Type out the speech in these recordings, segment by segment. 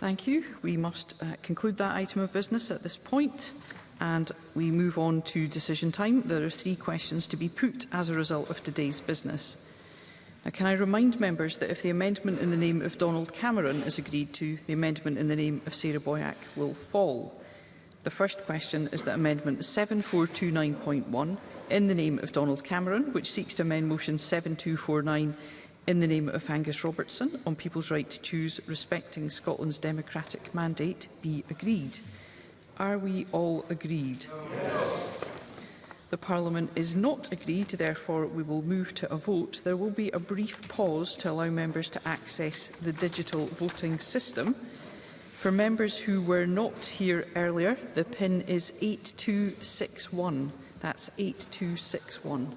Thank you. We must uh, conclude that item of business at this point and we move on to decision time. There are three questions to be put as a result of today's business. Now, can I remind members that if the amendment in the name of Donald Cameron is agreed to, the amendment in the name of Sarah Boyack will fall. The first question is that Amendment 7429.1 in the name of Donald Cameron, which seeks to amend Motion 7249 in the name of Angus Robertson on people's right to choose respecting Scotland's democratic mandate be agreed. Are we all agreed? Yes. The Parliament is not agreed, therefore we will move to a vote. There will be a brief pause to allow members to access the digital voting system. For members who were not here earlier, the PIN is 8261. That's 8261.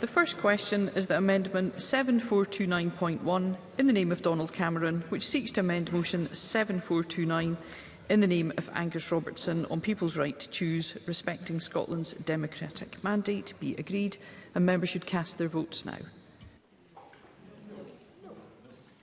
The first question is that Amendment 7429.1 in the name of Donald Cameron, which seeks to amend Motion 7429 in the name of Angus Robertson on people's right to choose, respecting Scotland's democratic mandate, be agreed, and members should cast their votes now.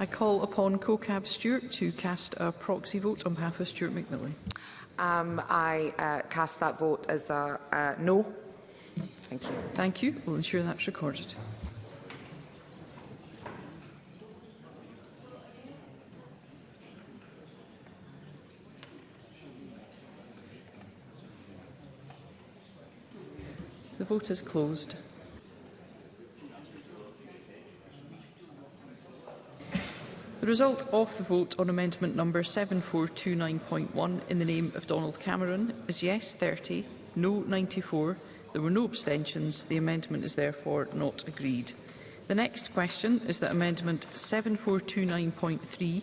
I call upon CoCab Stewart to cast a proxy vote on behalf of Stuart McMillan. Um, I uh, cast that vote as a uh, no. Thank you. Thank you. We'll ensure that's recorded. The vote is closed. result of the vote on amendment number 7429.1 in the name of Donald Cameron is yes 30, no 94. There were no abstentions. The amendment is therefore not agreed. The next question is that amendment 7429.3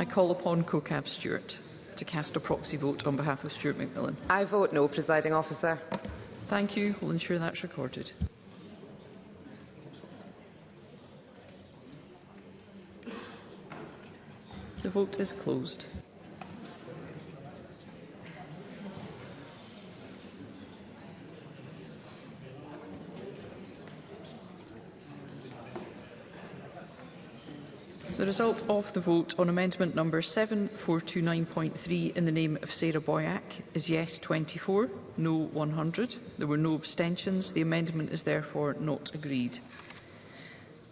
I call upon CoCab Stewart to cast a proxy vote on behalf of Stuart McMillan. I vote no, presiding officer. Thank you. We'll ensure that's recorded. The vote is closed. The result of the vote on amendment number 7429.3 in the name of Sarah Boyack is yes 24, no 100. There were no abstentions. The amendment is therefore not agreed.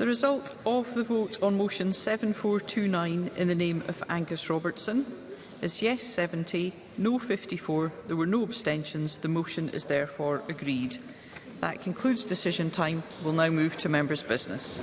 The result of the vote on motion 7429 in the name of Angus Robertson is yes 70, no 54. There were no abstentions. The motion is therefore agreed. That concludes decision time. We'll now move to members' business.